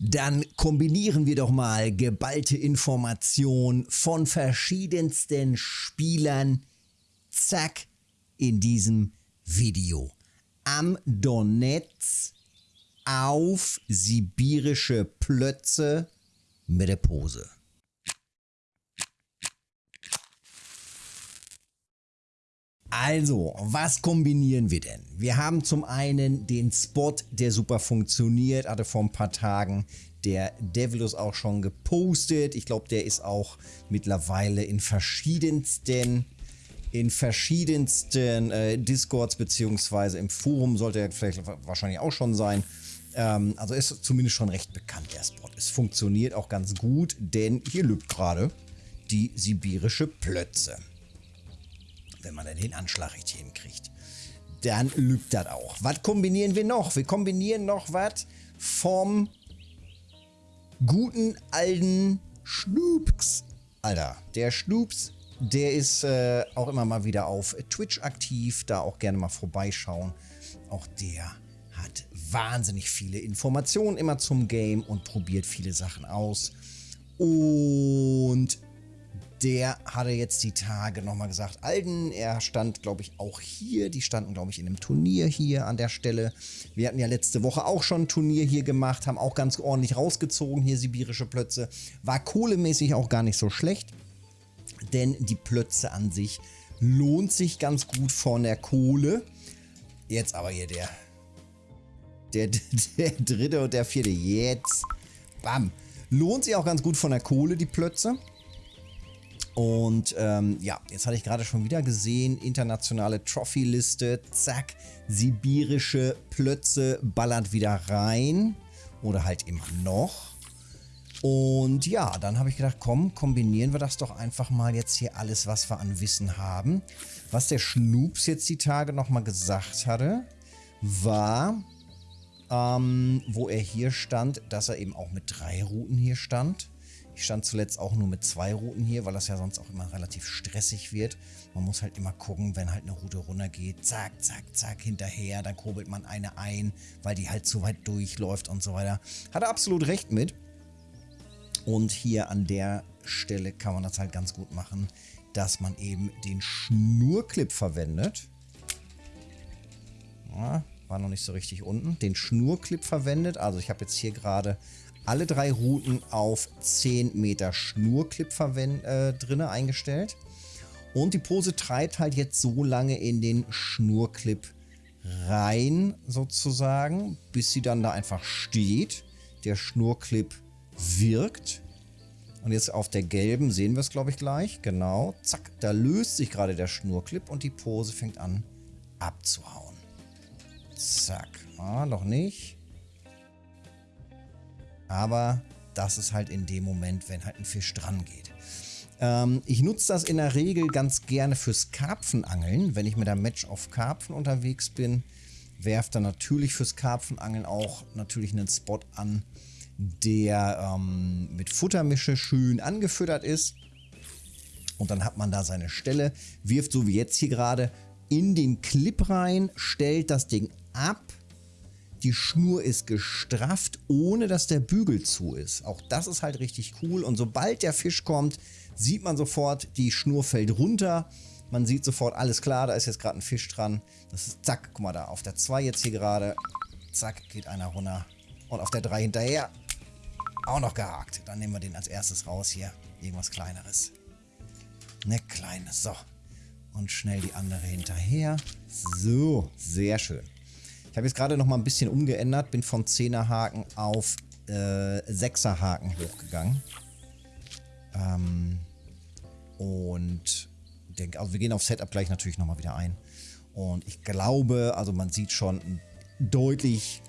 Dann kombinieren wir doch mal geballte Information von verschiedensten Spielern. Zack, in diesem Video. Am Donetsk auf sibirische Plötze mit der Pose. Also, was kombinieren wir denn? Wir haben zum einen den Spot, der super funktioniert, hatte vor ein paar Tagen der Devilus auch schon gepostet. Ich glaube, der ist auch mittlerweile in verschiedensten in verschiedensten äh, Discords beziehungsweise im Forum sollte er vielleicht wahrscheinlich auch schon sein. Ähm, also ist zumindest schon recht bekannt, der Spot. Es funktioniert auch ganz gut, denn hier lübt gerade die sibirische Plötze wenn man dann den Anschlag richtig hinkriegt. Dann lügt das auch. Was kombinieren wir noch? Wir kombinieren noch was vom guten alten Schnoops. Alter, der Schnoops, der ist äh, auch immer mal wieder auf Twitch aktiv. Da auch gerne mal vorbeischauen. Auch der hat wahnsinnig viele Informationen immer zum Game und probiert viele Sachen aus. Und der hatte jetzt die Tage nochmal gesagt, Alden, er stand, glaube ich, auch hier. Die standen, glaube ich, in einem Turnier hier an der Stelle. Wir hatten ja letzte Woche auch schon ein Turnier hier gemacht, haben auch ganz ordentlich rausgezogen, hier sibirische Plötze. War kohlemäßig auch gar nicht so schlecht, denn die Plötze an sich lohnt sich ganz gut von der Kohle. Jetzt aber hier der, der, der dritte und der vierte. Jetzt, bam. Lohnt sich auch ganz gut von der Kohle, die Plötze. Und ähm, ja, jetzt hatte ich gerade schon wieder gesehen, internationale Trophy-Liste, zack, sibirische Plötze ballert wieder rein. Oder halt immer noch. Und ja, dann habe ich gedacht, komm, kombinieren wir das doch einfach mal jetzt hier alles, was wir an Wissen haben. Was der Schnoops jetzt die Tage nochmal gesagt hatte, war, ähm, wo er hier stand, dass er eben auch mit drei Routen hier stand. Ich stand zuletzt auch nur mit zwei Routen hier, weil das ja sonst auch immer relativ stressig wird. Man muss halt immer gucken, wenn halt eine Route runtergeht, zack, zack, zack, hinterher, dann kurbelt man eine ein, weil die halt zu weit durchläuft und so weiter. Hat er absolut recht mit. Und hier an der Stelle kann man das halt ganz gut machen, dass man eben den Schnurclip verwendet. Ja, war noch nicht so richtig unten. Den Schnurclip verwendet. Also ich habe jetzt hier gerade alle drei Routen auf 10 Meter Schnurclip äh, drinne eingestellt. Und die Pose treibt halt jetzt so lange in den Schnurclip rein, sozusagen, bis sie dann da einfach steht. Der Schnurclip wirkt. Und jetzt auf der gelben sehen wir es, glaube ich, gleich. Genau. Zack, da löst sich gerade der Schnurclip und die Pose fängt an abzuhauen. Zack. Ah, noch nicht. Aber das ist halt in dem Moment, wenn halt ein Fisch dran geht. Ähm, ich nutze das in der Regel ganz gerne fürs Karpfenangeln. Wenn ich mit der Match auf Karpfen unterwegs bin, werft dann natürlich fürs Karpfenangeln auch natürlich einen Spot an, der ähm, mit Futtermische schön angefüttert ist. Und dann hat man da seine Stelle, wirft so wie jetzt hier gerade in den Clip rein, stellt das Ding ab die Schnur ist gestrafft, ohne dass der Bügel zu ist. Auch das ist halt richtig cool. Und sobald der Fisch kommt, sieht man sofort, die Schnur fällt runter. Man sieht sofort, alles klar, da ist jetzt gerade ein Fisch dran. Das ist, zack, guck mal da, auf der 2 jetzt hier gerade. Zack, geht einer runter. Und auf der 3 hinterher. Auch noch gehakt. Dann nehmen wir den als erstes raus hier. Irgendwas kleineres. Ne, kleines. So. Und schnell die andere hinterher. So, sehr schön. Ich habe jetzt gerade noch mal ein bisschen umgeändert, bin vom 10er Haken auf äh, 6er Haken hochgegangen. Ähm, und denke, also wir gehen auf Setup gleich natürlich nochmal wieder ein. Und ich glaube, also man sieht schon ein deutlich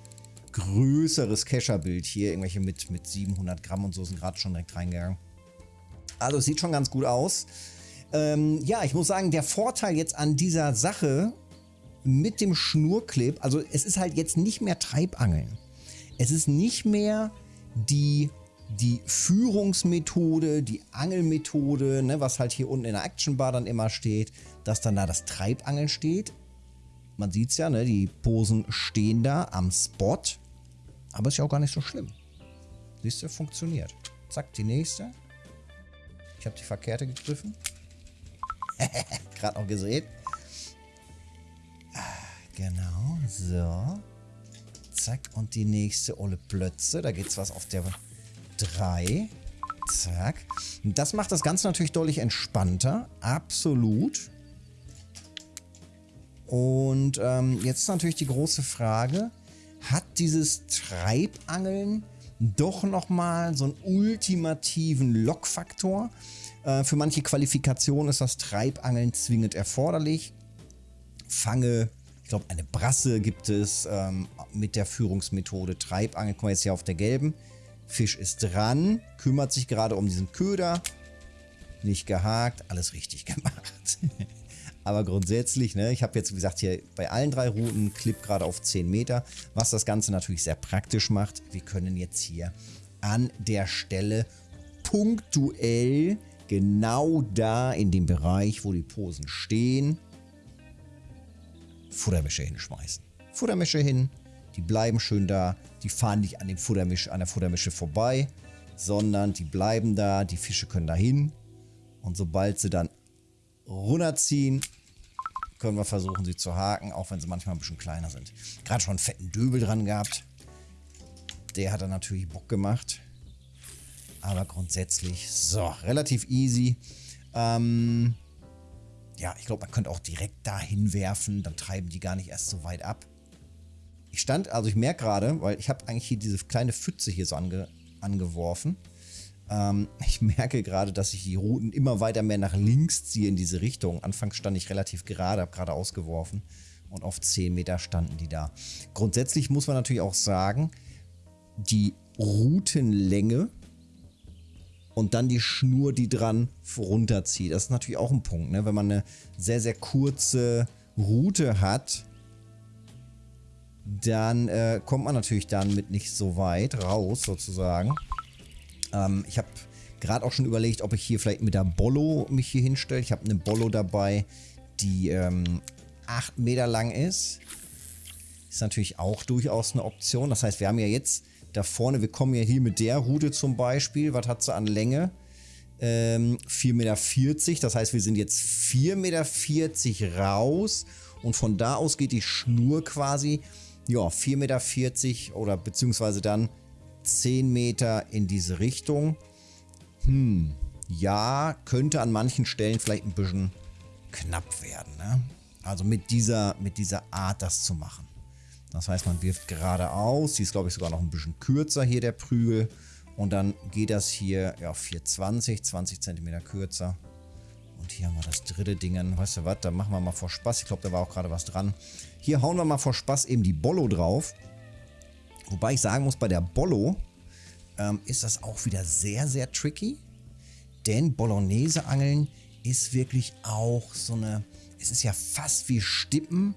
größeres Kescherbild hier. Irgendwelche mit, mit 700 Gramm und so sind gerade schon direkt reingegangen. Also es sieht schon ganz gut aus. Ähm, ja, ich muss sagen, der Vorteil jetzt an dieser Sache mit dem Schnurclip, also es ist halt jetzt nicht mehr Treibangeln. Es ist nicht mehr die, die Führungsmethode, die Angelmethode, ne, was halt hier unten in der Action Bar dann immer steht, dass dann da das Treibangeln steht. Man sieht es ja, ne, die Posen stehen da am Spot, aber ist ja auch gar nicht so schlimm. Siehst du, funktioniert. Zack, die nächste. Ich habe die verkehrte gegriffen. Gerade noch gesehen. Genau, so. Zack, und die nächste Olle Plötze. Da geht's was auf der 3. Zack. Das macht das Ganze natürlich deutlich entspannter. Absolut. Und ähm, jetzt ist natürlich die große Frage, hat dieses Treibangeln doch nochmal so einen ultimativen Lockfaktor? Äh, für manche Qualifikationen ist das Treibangeln zwingend erforderlich. Fange, ich glaube eine Brasse gibt es ähm, mit der Führungsmethode Treibangeln. Guck mal jetzt hier auf der gelben. Fisch ist dran, kümmert sich gerade um diesen Köder. Nicht gehakt, alles richtig gemacht. Aber grundsätzlich, ne, ich habe jetzt, wie gesagt, hier bei allen drei Routen Clip gerade auf 10 Meter, was das Ganze natürlich sehr praktisch macht. Wir können jetzt hier an der Stelle punktuell genau da in dem Bereich, wo die Posen stehen, Futtermische hinschmeißen. Futtermische hin, die bleiben schön da, die fahren nicht an, dem Futtermisch, an der Futtermische vorbei, sondern die bleiben da, die Fische können da hin und sobald sie dann runterziehen, können wir versuchen, sie zu haken, auch wenn sie manchmal ein bisschen kleiner sind. Gerade schon einen fetten Döbel dran gehabt. Der hat dann natürlich Bock gemacht. Aber grundsätzlich, so, relativ easy. Ähm, ja, ich glaube, man könnte auch direkt dahin werfen. Dann treiben die gar nicht erst so weit ab. Ich stand, also ich merke gerade, weil ich habe eigentlich hier diese kleine Pfütze hier so ange, angeworfen. Ähm, ich merke gerade, dass ich die Routen immer weiter mehr nach links ziehe in diese Richtung. Anfangs stand ich relativ gerade, habe gerade ausgeworfen. Und auf 10 Meter standen die da. Grundsätzlich muss man natürlich auch sagen, die Routenlänge und dann die Schnur, die dran runterzieht. Das ist natürlich auch ein Punkt. Ne? Wenn man eine sehr, sehr kurze Route hat, dann äh, kommt man natürlich dann mit nicht so weit raus, sozusagen. Ähm, ich habe gerade auch schon überlegt, ob ich hier vielleicht mit der Bollo mich hier hinstelle. Ich habe eine Bollo dabei, die ähm, 8 Meter lang ist. Ist natürlich auch durchaus eine Option. Das heißt, wir haben ja jetzt da vorne, wir kommen ja hier mit der Route zum Beispiel. Was hat sie an Länge? Ähm, 4,40 Meter. Das heißt, wir sind jetzt 4,40 Meter raus. Und von da aus geht die Schnur quasi, ja, 4,40 Meter oder beziehungsweise dann 10 Meter in diese Richtung. Hm, ja, könnte an manchen Stellen vielleicht ein bisschen knapp werden. Ne? Also mit dieser, mit dieser Art das zu machen. Das heißt, man wirft geradeaus. Die ist, glaube ich, sogar noch ein bisschen kürzer hier, der Prügel. Und dann geht das hier ja, 420, 20 cm kürzer. Und hier haben wir das dritte Ding. Weißt du was, da machen wir mal vor Spaß. Ich glaube, da war auch gerade was dran. Hier hauen wir mal vor Spaß eben die Bollo drauf. Wobei ich sagen muss, bei der Bollo ähm, ist das auch wieder sehr, sehr tricky. Denn Bolognese-Angeln ist wirklich auch so eine... Es ist ja fast wie Stippen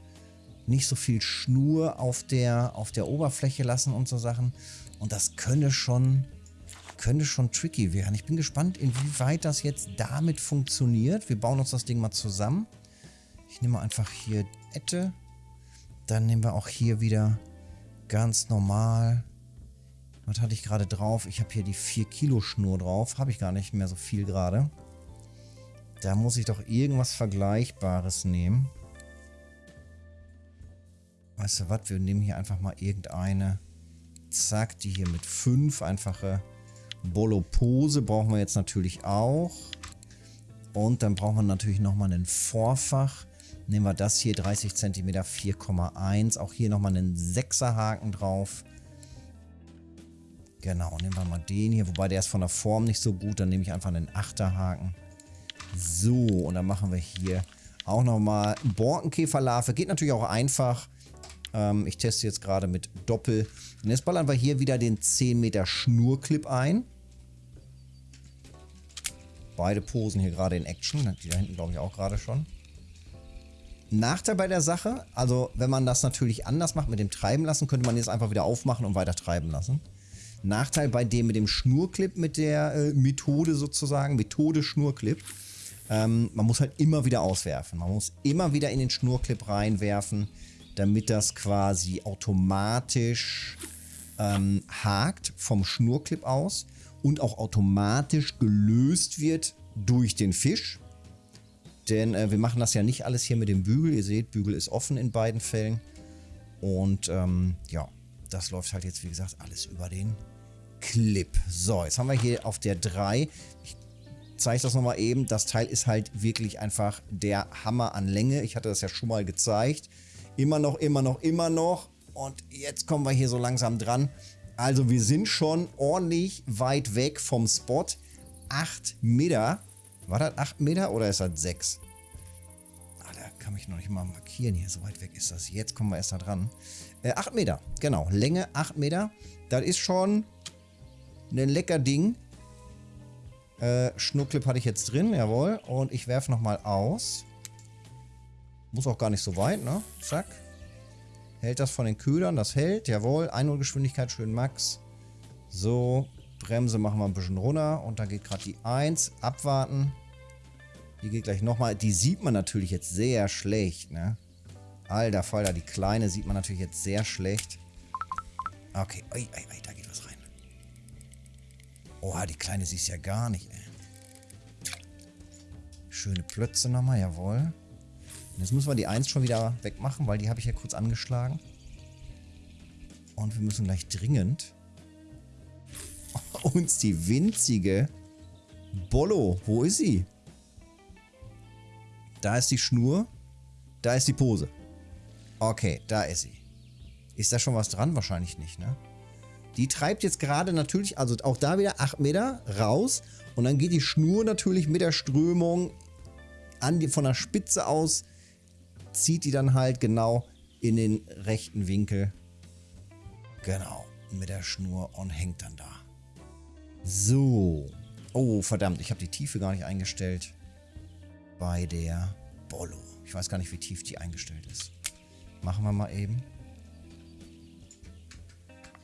nicht so viel Schnur auf der, auf der Oberfläche lassen und so Sachen. Und das könne schon, könnte schon tricky werden. Ich bin gespannt, inwieweit das jetzt damit funktioniert. Wir bauen uns das Ding mal zusammen. Ich nehme einfach hier Ette. Dann nehmen wir auch hier wieder ganz normal. Was hatte ich gerade drauf? Ich habe hier die 4 Kilo Schnur drauf. Habe ich gar nicht mehr so viel gerade. Da muss ich doch irgendwas Vergleichbares nehmen. Weißt du was, wir nehmen hier einfach mal irgendeine. Zack, die hier mit 5. Einfache Bolopose brauchen wir jetzt natürlich auch. Und dann brauchen wir natürlich nochmal einen Vorfach. Nehmen wir das hier, 30 cm 4,1. Auch hier nochmal einen 6er Haken drauf. Genau, nehmen wir mal den hier. Wobei der ist von der Form nicht so gut. Dann nehme ich einfach einen 8er Haken. So, und dann machen wir hier auch nochmal Borkenkäferlarve. Geht natürlich auch einfach. Ähm, ich teste jetzt gerade mit Doppel. Und jetzt ballern wir hier wieder den 10 Meter Schnurclip ein. Beide Posen hier gerade in Action. Die da hinten glaube ich auch gerade schon. Nachteil bei der Sache, also wenn man das natürlich anders macht mit dem Treiben lassen, könnte man jetzt einfach wieder aufmachen und weiter treiben lassen. Nachteil bei dem mit dem Schnurclip, mit der äh, Methode sozusagen, Methode Schnurclip, ähm, man muss halt immer wieder auswerfen. Man muss immer wieder in den Schnurclip reinwerfen damit das quasi automatisch ähm, hakt vom Schnurclip aus und auch automatisch gelöst wird durch den Fisch. Denn äh, wir machen das ja nicht alles hier mit dem Bügel. Ihr seht, Bügel ist offen in beiden Fällen. Und ähm, ja, das läuft halt jetzt, wie gesagt, alles über den Clip. So, jetzt haben wir hier auf der 3. Ich zeige das nochmal eben. Das Teil ist halt wirklich einfach der Hammer an Länge. Ich hatte das ja schon mal gezeigt. Immer noch, immer noch, immer noch. Und jetzt kommen wir hier so langsam dran. Also wir sind schon ordentlich weit weg vom Spot. 8 Meter. War das 8 Meter oder ist das 6? Ah, da kann ich noch nicht mal markieren hier. So weit weg ist das. Jetzt kommen wir erst da dran. Äh, 8 Meter, genau. Länge 8 Meter. Das ist schon ein lecker Ding. Äh, Schnuckclip hatte ich jetzt drin, jawohl. Und ich werfe nochmal aus. Muss auch gar nicht so weit, ne? Zack. Hält das von den Ködern, das hält, jawohl. Einholgeschwindigkeit schön max. So, Bremse machen wir ein bisschen runter. Und da geht gerade die 1. Abwarten. Die geht gleich nochmal. Die sieht man natürlich jetzt sehr schlecht, ne? Alter Falter, die kleine sieht man natürlich jetzt sehr schlecht. Okay, oi, oi, oi, da geht was rein. Oha, die kleine siehst ja gar nicht, ey. Schöne Plötze nochmal, jawohl. Jetzt müssen wir die 1 schon wieder wegmachen, weil die habe ich ja kurz angeschlagen. Und wir müssen gleich dringend uns die winzige Bollo, wo ist sie? Da ist die Schnur. Da ist die Pose. Okay, da ist sie. Ist da schon was dran? Wahrscheinlich nicht, ne? Die treibt jetzt gerade natürlich, also auch da wieder 8 Meter raus. Und dann geht die Schnur natürlich mit der Strömung die, von der Spitze aus, zieht die dann halt genau in den rechten Winkel. Genau, mit der Schnur und hängt dann da. So. Oh, verdammt, ich habe die Tiefe gar nicht eingestellt bei der Bollo. Ich weiß gar nicht, wie tief die eingestellt ist. Machen wir mal eben.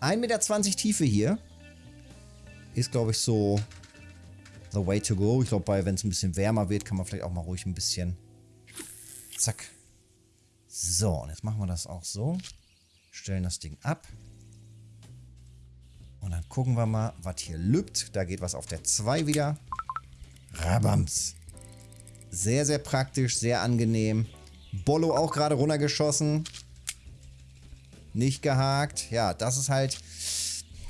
1,20 Meter Tiefe hier. Ist, glaube ich, so the way to go. Ich glaube, wenn es ein bisschen wärmer wird, kann man vielleicht auch mal ruhig ein bisschen... Zack. So, und jetzt machen wir das auch so. Stellen das Ding ab. Und dann gucken wir mal, was hier lübt. Da geht was auf der 2 wieder. Rabams. Sehr, sehr praktisch, sehr angenehm. Bollo auch gerade runtergeschossen. Nicht gehakt. Ja, das ist halt...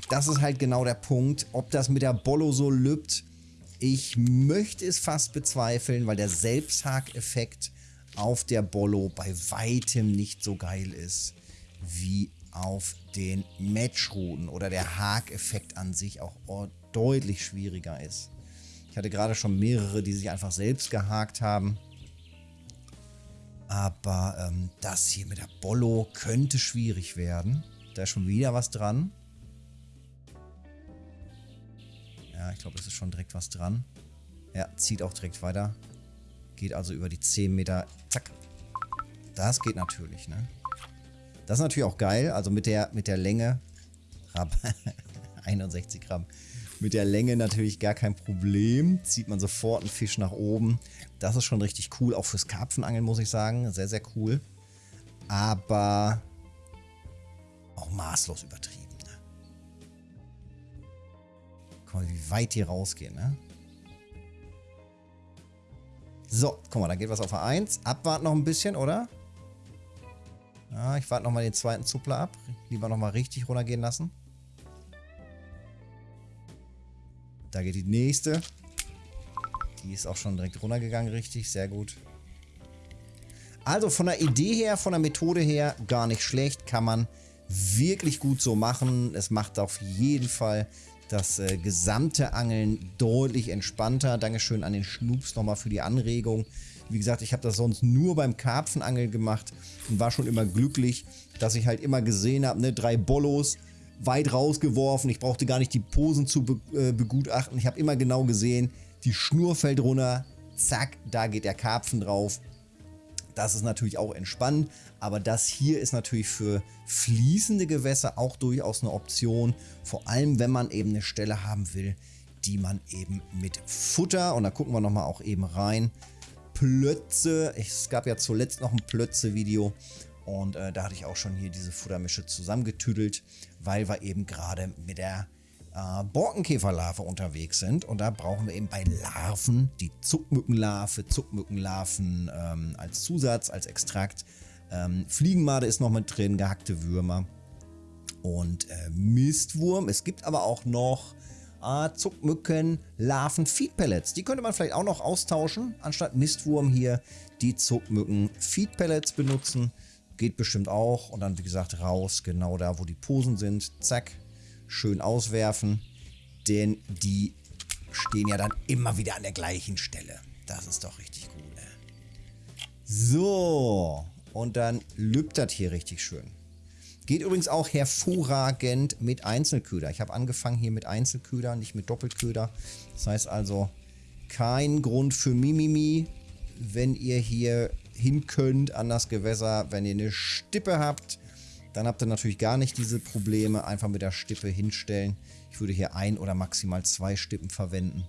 Das ist halt genau der Punkt. Ob das mit der Bollo so lübt, ich möchte es fast bezweifeln, weil der Selbsthak-Effekt auf der Bollo bei weitem nicht so geil ist wie auf den Matchrouten oder der Haak-Effekt an sich auch deutlich schwieriger ist. Ich hatte gerade schon mehrere, die sich einfach selbst gehakt haben. Aber ähm, das hier mit der Bollo könnte schwierig werden. Da ist schon wieder was dran. Ja, ich glaube, es ist schon direkt was dran. Ja, zieht auch direkt weiter. Geht also über die 10 Meter. Zack. Das geht natürlich, ne? Das ist natürlich auch geil. Also mit der, mit der Länge. 61 Gramm. Mit der Länge natürlich gar kein Problem. Zieht man sofort einen Fisch nach oben. Das ist schon richtig cool. Auch fürs Karpfenangeln muss ich sagen. Sehr, sehr cool. Aber auch maßlos übertrieben. Ne? Guck mal, wie weit die rausgehen. Ne? So, guck mal, da geht was auf A1. Abwarten noch ein bisschen, oder? Ja, ich warte nochmal den zweiten Zuppler ab. Lieber nochmal richtig runtergehen lassen. Da geht die nächste. Die ist auch schon direkt runtergegangen, richtig. Sehr gut. Also von der Idee her, von der Methode her, gar nicht schlecht. Kann man wirklich gut so machen. Es macht auf jeden Fall das äh, gesamte Angeln deutlich entspannter. Dankeschön an den Schnups nochmal für die Anregung. Wie gesagt, ich habe das sonst nur beim Karpfenangeln gemacht und war schon immer glücklich, dass ich halt immer gesehen habe, ne, drei Bollos weit rausgeworfen. Ich brauchte gar nicht die Posen zu be äh, begutachten. Ich habe immer genau gesehen, die Schnur fällt runter, zack, da geht der Karpfen drauf. Das ist natürlich auch entspannend, aber das hier ist natürlich für fließende Gewässer auch durchaus eine Option. Vor allem, wenn man eben eine Stelle haben will, die man eben mit Futter, und da gucken wir nochmal auch eben rein, Plötze, es gab ja zuletzt noch ein Plötze-Video und äh, da hatte ich auch schon hier diese Futtermische zusammengetüdelt. weil wir eben gerade mit der äh, Borkenkäferlarve unterwegs sind. Und da brauchen wir eben bei Larven die Zuckmückenlarve, Zuckmückenlarven ähm, als Zusatz, als Extrakt. Ähm, Fliegenmade ist noch mit drin, gehackte Würmer und äh, Mistwurm. Es gibt aber auch noch äh, Zuckmücken, Larven, Feed Pellets. Die könnte man vielleicht auch noch austauschen. Anstatt Mistwurm hier die Zuckmücken Feed Pellets benutzen. Geht bestimmt auch. Und dann, wie gesagt, raus, genau da, wo die Posen sind. Zack, schön auswerfen. Denn die stehen ja dann immer wieder an der gleichen Stelle. Das ist doch richtig gut. Ne? So, und dann lübt das hier richtig schön. Geht übrigens auch hervorragend mit Einzelköder. Ich habe angefangen hier mit Einzelköder, nicht mit Doppelköder. Das heißt also kein Grund für Mimimi, wenn ihr hier hin könnt an das Gewässer. Wenn ihr eine Stippe habt, dann habt ihr natürlich gar nicht diese Probleme. Einfach mit der Stippe hinstellen. Ich würde hier ein oder maximal zwei Stippen verwenden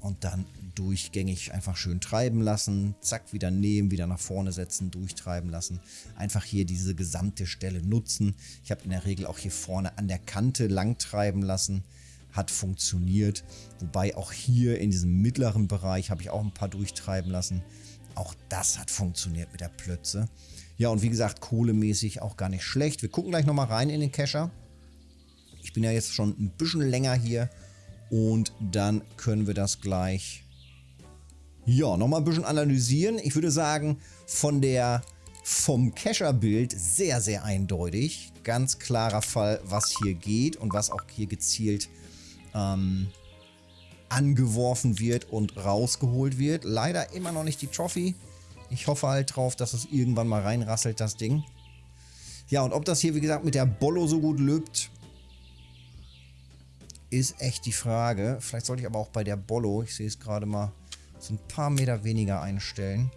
und dann durchgängig einfach schön treiben lassen, zack, wieder nehmen, wieder nach vorne setzen, durchtreiben lassen. Einfach hier diese gesamte Stelle nutzen. Ich habe in der Regel auch hier vorne an der Kante lang treiben lassen, hat funktioniert. Wobei auch hier in diesem mittleren Bereich habe ich auch ein paar durchtreiben lassen. Auch das hat funktioniert mit der Plötze. Ja, und wie gesagt, kohlemäßig auch gar nicht schlecht. Wir gucken gleich nochmal rein in den Kescher. Ich bin ja jetzt schon ein bisschen länger hier und dann können wir das gleich, ja, nochmal ein bisschen analysieren. Ich würde sagen, von der, vom Cacher-Bild sehr, sehr eindeutig. Ganz klarer Fall, was hier geht und was auch hier gezielt ähm, angeworfen wird und rausgeholt wird. Leider immer noch nicht die Trophy. Ich hoffe halt drauf, dass es irgendwann mal reinrasselt, das Ding. Ja, und ob das hier, wie gesagt, mit der Bollo so gut löbt, ist echt die Frage. Vielleicht sollte ich aber auch bei der Bollo, ich sehe es gerade mal, so ein paar Meter weniger einstellen.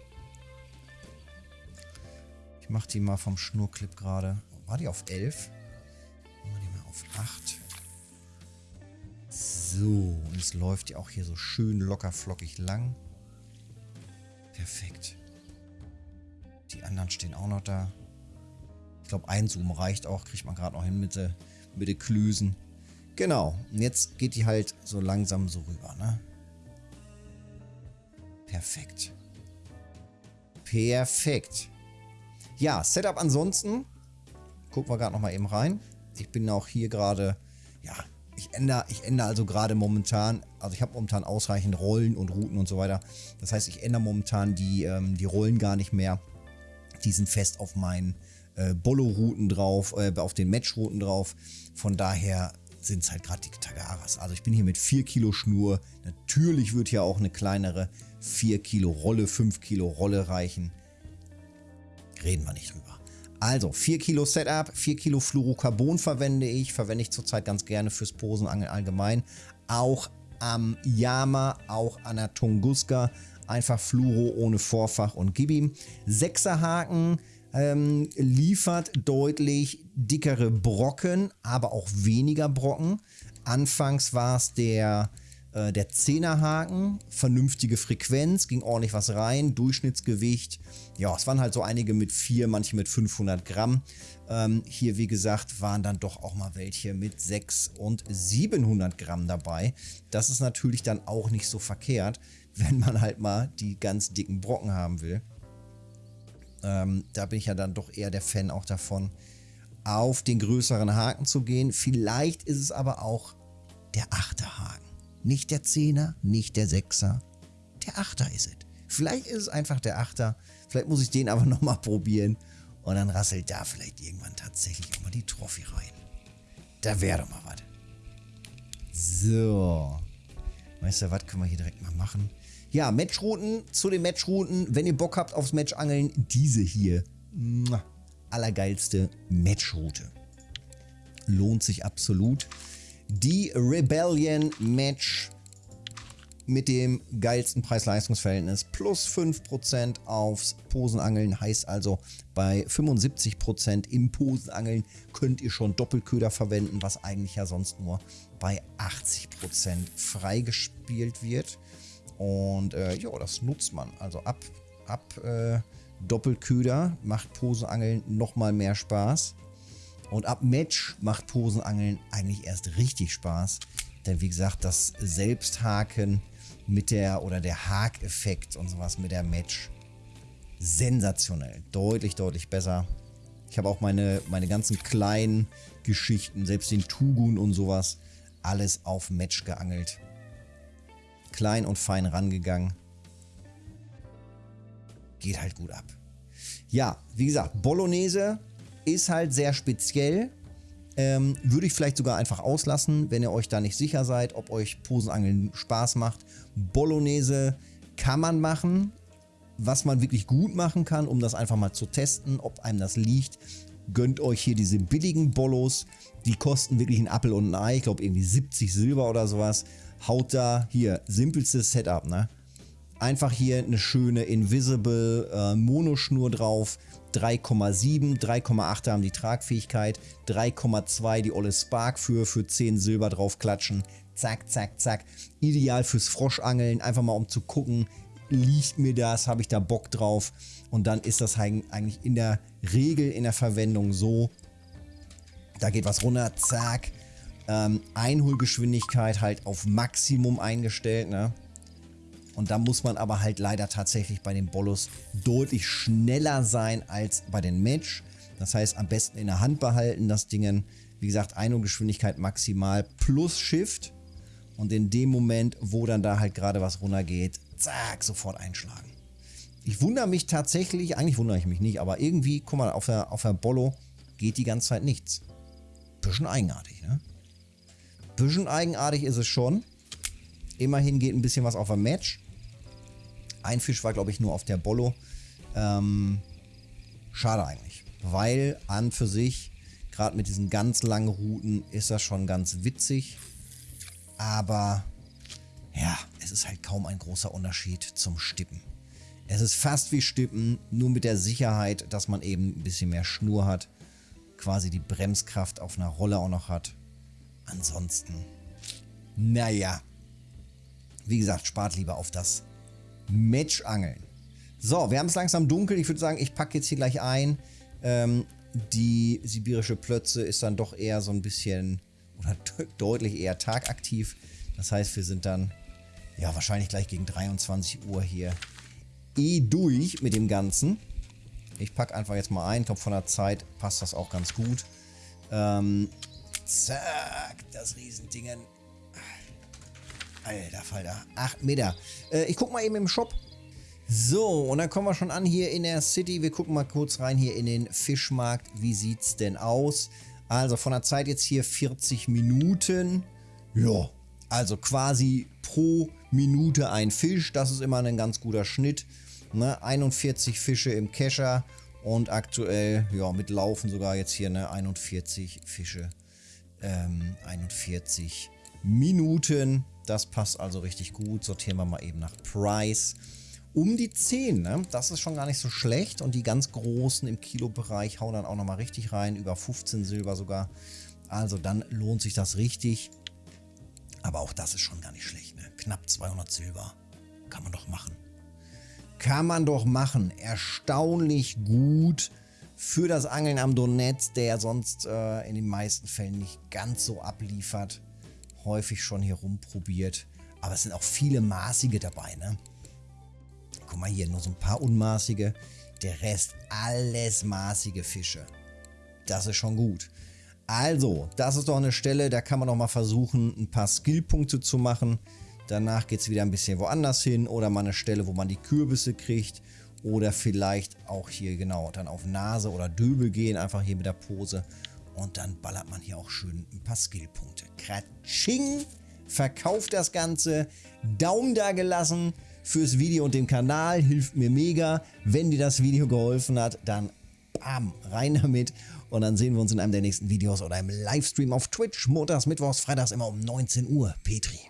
Ich mache die mal vom Schnurclip gerade. War die auf 11? Machen wir die mal auf 8. So, und es läuft ja auch hier so schön locker flockig lang. Perfekt. Die anderen stehen auch noch da. Ich glaube, ein Zoom reicht auch. Kriegt man gerade noch hin mit den mit de Klüsen. Genau, und jetzt geht die halt so langsam so rüber, ne? Perfekt. Perfekt. Ja, Setup ansonsten. Gucken wir gerade nochmal eben rein. Ich bin auch hier gerade, ja, ich ändere, ich ändere also gerade momentan, also ich habe momentan ausreichend Rollen und Routen und so weiter. Das heißt, ich ändere momentan die, ähm, die Rollen gar nicht mehr. Die sind fest auf meinen äh, Bollo-Routen drauf, äh, auf den Match-Routen drauf. Von daher sind es halt gerade die Tagaras. Also ich bin hier mit 4 Kilo Schnur. Natürlich wird hier auch eine kleinere 4 Kilo Rolle, 5 Kilo Rolle reichen. Reden wir nicht drüber. Also 4 Kilo Setup, 4 Kilo Fluorocarbon verwende ich. Verwende ich zurzeit ganz gerne fürs Posenangeln allgemein. Auch am Yama, auch an der Tunguska. Einfach Fluoro ohne Vorfach und gib ihm. 6er Haken ähm, liefert deutlich dickere Brocken, aber auch weniger Brocken. Anfangs war es der, äh, der Zehnerhaken, vernünftige Frequenz, ging ordentlich was rein, Durchschnittsgewicht. Ja, es waren halt so einige mit 4, manche mit 500 Gramm. Ähm, hier, wie gesagt, waren dann doch auch mal welche mit 6 und 700 Gramm dabei. Das ist natürlich dann auch nicht so verkehrt, wenn man halt mal die ganz dicken Brocken haben will. Ähm, da bin ich ja dann doch eher der Fan auch davon, auf den größeren Haken zu gehen. Vielleicht ist es aber auch der achte Haken. Nicht der Zehner, nicht der Sechser. Der Achter ist es. Vielleicht ist es einfach der Achter. Vielleicht muss ich den aber nochmal probieren. Und dann rasselt da vielleicht irgendwann tatsächlich auch mal die Trophy rein. Da wäre doch mal was. So. Weißt du, was können wir hier direkt mal machen? Ja, Matchrouten zu den Matchrouten. Wenn ihr Bock habt aufs Matchangeln, diese hier. Allergeilste Matchroute. Lohnt sich absolut. Die Rebellion Match mit dem geilsten Preis-Leistungs-Verhältnis plus 5% aufs Posenangeln. Heißt also, bei 75% im Posenangeln könnt ihr schon Doppelköder verwenden, was eigentlich ja sonst nur bei 80% freigespielt wird. Und äh, ja, das nutzt man. Also ab, ab äh, Doppelköder macht Poseangeln nochmal mehr Spaß. Und ab Match macht Posenangeln eigentlich erst richtig Spaß. Denn wie gesagt, das Selbsthaken mit der oder der Hakeffekt und sowas mit der Match sensationell. Deutlich, deutlich besser. Ich habe auch meine, meine ganzen kleinen Geschichten, selbst den Tugun und sowas, alles auf Match geangelt. Klein und fein rangegangen. Geht halt gut ab. Ja, wie gesagt, Bolognese ist halt sehr speziell. Ähm, würde ich vielleicht sogar einfach auslassen, wenn ihr euch da nicht sicher seid, ob euch Posenangeln Spaß macht. Bolognese kann man machen, was man wirklich gut machen kann, um das einfach mal zu testen, ob einem das liegt. Gönnt euch hier diese billigen Bollos. Die kosten wirklich ein Appel und ein Ei. Ich glaube irgendwie 70 Silber oder sowas. Haut da hier, simpelstes Setup, ne? Einfach hier eine schöne Invisible äh, Monoschnur drauf. 3,7, 3,8 haben die Tragfähigkeit, 3,2 die olle Spark für, für 10 Silber drauf klatschen. Zack, zack, zack. Ideal fürs Froschangeln, einfach mal um zu gucken, liegt mir das, habe ich da Bock drauf. Und dann ist das eigentlich in der Regel in der Verwendung so, da geht was runter, zack. Ähm, Einholgeschwindigkeit halt auf Maximum eingestellt, ne? Und da muss man aber halt leider tatsächlich bei den Bollos deutlich schneller sein als bei den Match. Das heißt, am besten in der Hand behalten, das Ding. Wie gesagt, Einholgeschwindigkeit maximal plus Shift. Und in dem Moment, wo dann da halt gerade was runtergeht, zack, sofort einschlagen. Ich wundere mich tatsächlich, eigentlich wundere ich mich nicht, aber irgendwie, guck mal, auf der, auf der Bollo geht die ganze Zeit nichts. Bisschen eigenartig, ne? Bisschen eigenartig ist es schon. Immerhin geht ein bisschen was auf der Match. Ein Fisch war, glaube ich, nur auf der Bollo. Ähm, schade eigentlich, weil an für sich, gerade mit diesen ganz langen Routen, ist das schon ganz witzig. Aber ja, es ist halt kaum ein großer Unterschied zum Stippen. Es ist fast wie Stippen, nur mit der Sicherheit, dass man eben ein bisschen mehr Schnur hat. Quasi die Bremskraft auf einer Rolle auch noch hat. Ansonsten, naja. Wie gesagt, spart lieber auf das Matchangeln. So, wir haben es langsam dunkel. Ich würde sagen, ich packe jetzt hier gleich ein. Ähm, die sibirische Plötze ist dann doch eher so ein bisschen oder deutlich eher tagaktiv. Das heißt, wir sind dann ja wahrscheinlich gleich gegen 23 Uhr hier eh durch mit dem Ganzen. Ich packe einfach jetzt mal ein. Ich glaube, von der Zeit passt das auch ganz gut. Ähm, zack, das Riesendingen. Alter Falter, 8 Meter. Äh, ich guck mal eben im Shop. So, und dann kommen wir schon an hier in der City. Wir gucken mal kurz rein hier in den Fischmarkt. Wie sieht's denn aus? Also von der Zeit jetzt hier 40 Minuten. Ja, also quasi pro Minute ein Fisch. Das ist immer ein ganz guter Schnitt. Ne? 41 Fische im Kescher und aktuell, ja, mit Laufen sogar jetzt hier ne, 41 Fische. Ähm, 41 Minuten. Das passt also richtig gut. Sortieren wir mal eben nach Price. Um die 10, ne? das ist schon gar nicht so schlecht. Und die ganz großen im Kilobereich hauen dann auch nochmal richtig rein. Über 15 Silber sogar. Also dann lohnt sich das richtig. Aber auch das ist schon gar nicht schlecht. Ne? Knapp 200 Silber. Kann man doch machen. Kann man doch machen. Erstaunlich gut für das Angeln am Donetz, der sonst äh, in den meisten Fällen nicht ganz so abliefert. Häufig schon hier rumprobiert. Aber es sind auch viele maßige dabei, ne? Guck mal hier, nur so ein paar unmaßige. Der Rest alles maßige Fische. Das ist schon gut. Also, das ist doch eine Stelle, da kann man noch mal versuchen, ein paar Skillpunkte zu machen. Danach geht es wieder ein bisschen woanders hin oder mal eine Stelle, wo man die Kürbisse kriegt. Oder vielleicht auch hier genau dann auf Nase oder Döbel gehen, einfach hier mit der Pose. Und dann ballert man hier auch schön ein paar Skillpunkte. Kratsching! Verkauft das Ganze. Daumen da gelassen fürs Video und dem Kanal. Hilft mir mega. Wenn dir das Video geholfen hat, dann bam, rein damit. Und dann sehen wir uns in einem der nächsten Videos oder im Livestream auf Twitch. Montags, Mittwochs, Freitags immer um 19 Uhr. Petri.